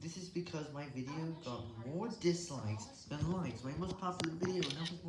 This is because my video got more dislikes than likes. My most popular video now has more